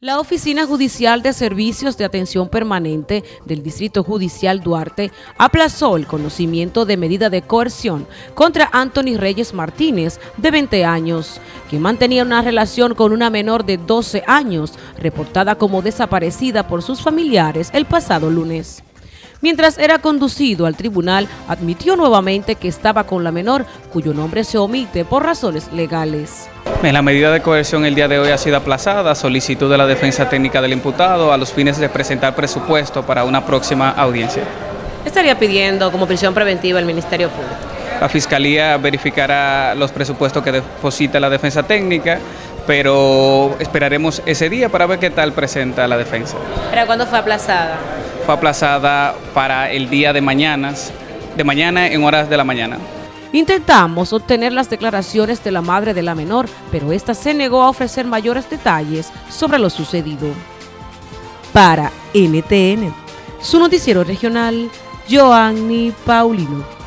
La Oficina Judicial de Servicios de Atención Permanente del Distrito Judicial Duarte aplazó el conocimiento de medida de coerción contra Anthony Reyes Martínez, de 20 años, que mantenía una relación con una menor de 12 años, reportada como desaparecida por sus familiares el pasado lunes. Mientras era conducido al tribunal, admitió nuevamente que estaba con la menor, cuyo nombre se omite por razones legales. La medida de coerción el día de hoy ha sido aplazada, solicitud de la defensa técnica del imputado a los fines de presentar presupuesto para una próxima audiencia. ¿Qué estaría pidiendo como prisión preventiva el Ministerio Público? La Fiscalía verificará los presupuestos que deposita la defensa técnica, pero esperaremos ese día para ver qué tal presenta la defensa. ¿Para cuándo fue aplazada? Fue aplazada para el día de mañana, de mañana en horas de la mañana. Intentamos obtener las declaraciones de la madre de la menor, pero esta se negó a ofrecer mayores detalles sobre lo sucedido. Para NTN, su noticiero regional, Joanny Paulino.